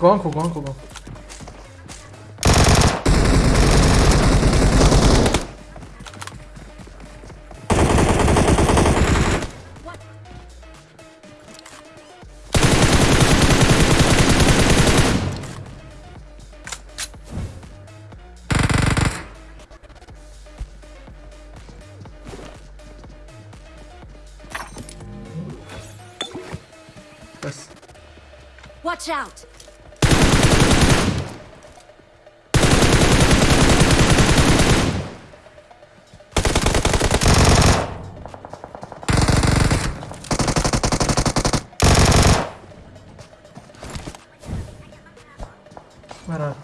Go uncle, go gonko, gonko. Watch out! Ver abi.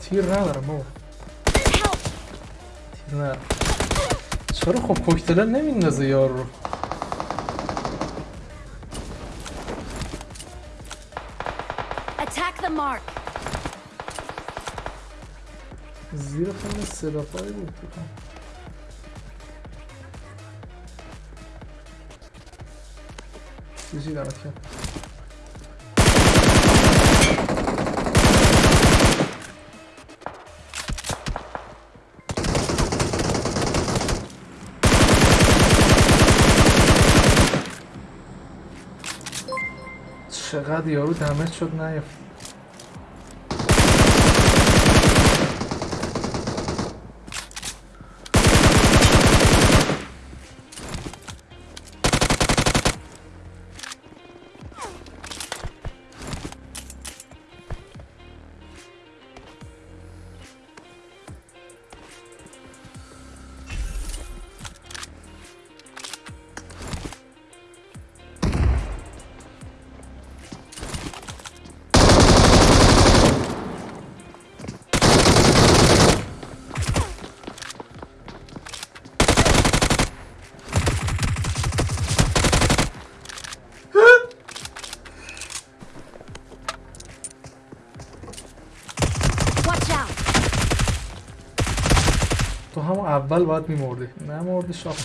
Tira var Tira. Çarık o koşteler ne minnazı yavrum. Attack the mark. زیر خون سلاحایی بود بکنم چیزی دمت کرد چقدر یارو دمج شد نیافت اول باید میمردی نه مردی شاخ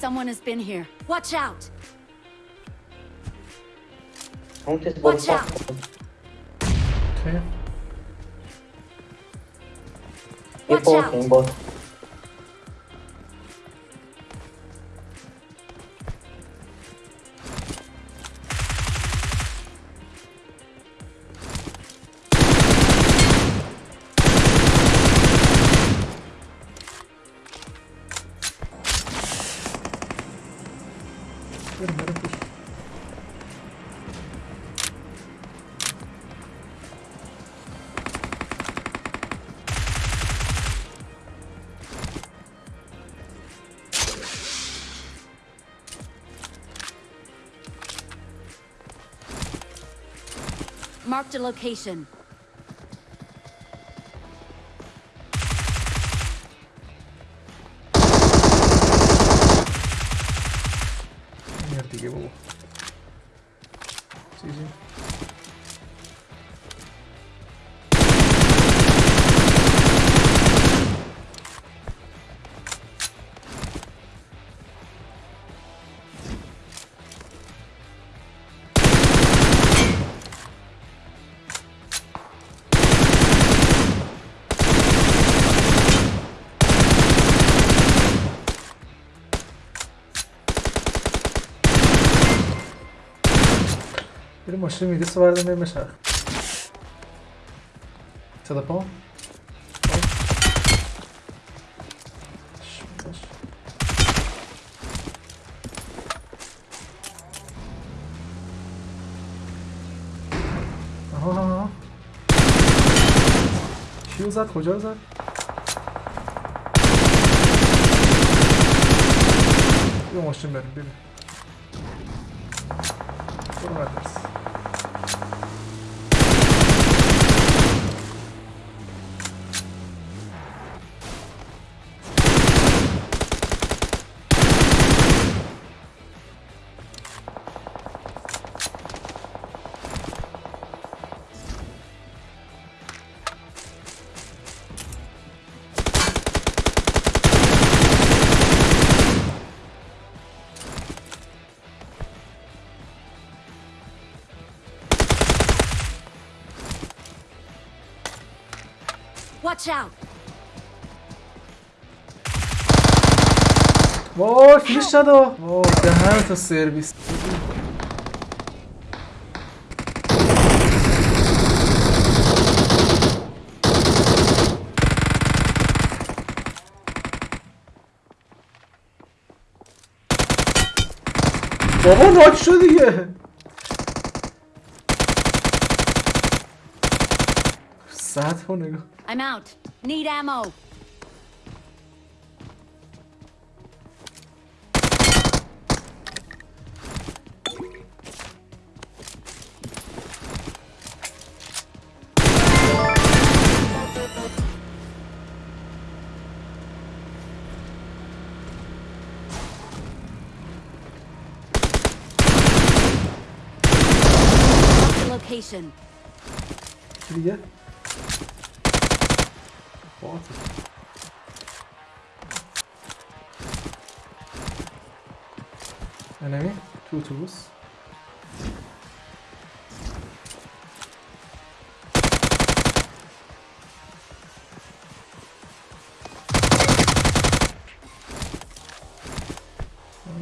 Someone has been here. Watch out! Don't just Watch walk out. اوکی Get Watch both, out. Marked a location. Mierda, qué bobo. Машина иди свари да ме мешах. Се да пълна? Kim zat koca zat. Yavaşım benim biri. Sonra dersin. Watch out! وای فیلش ندا وای دهن تا سرویس. بابا ناک شد دیگه. साथ होने को I'm out. Need ammo. location. Yeah. Enemy, two tools.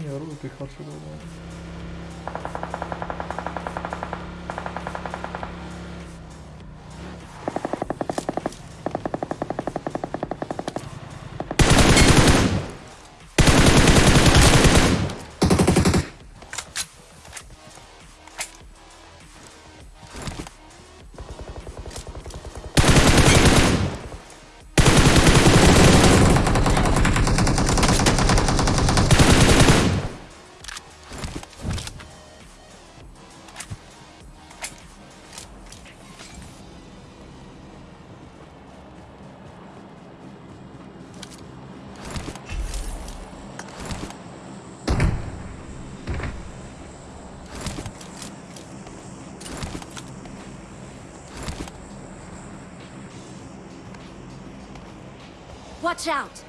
Yarı bir kaçırdı. Watch out!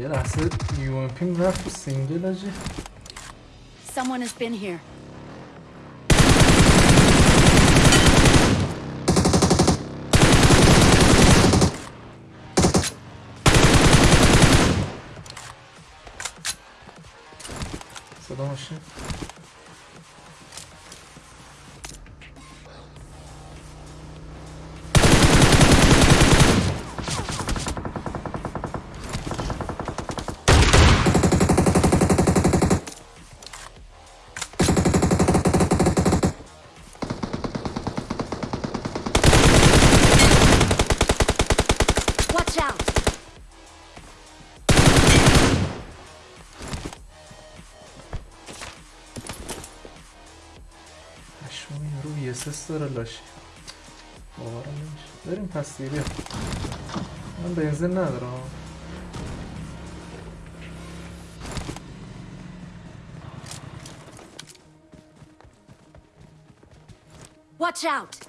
یه لحظه یو ام پی رفت تو سینگل آجی Someone has been here. 不懂事 این رو وی اس اس داره لاشی باورم نمیشه بریم پس دیگه بیا من بنزین ندارم Watch out!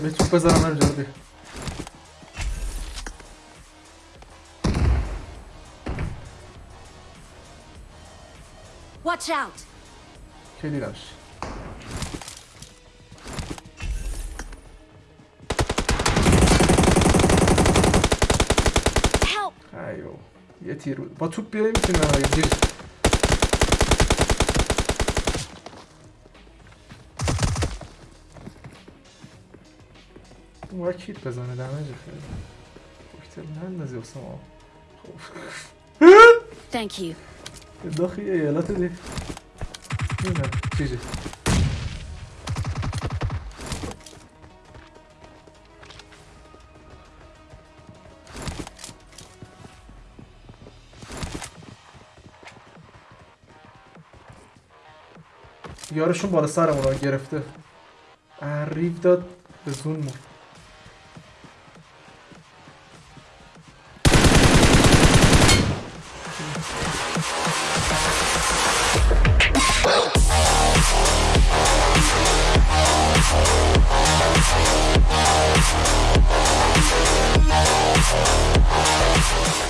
Vabbè, ci pesa la mangiare. Watch out! Che li? Help! Ayo. Yetiru. Batup bir yere mi sinir? اون باید کیت بزنه دمج خیلی. کوکتل نندازی واسه ما. خب. Thank you. داخل یه ایالات دی اینه چیزی. یارشون بالا سرمون رو گرفته. ریف داد به زون مرد We'll be right back.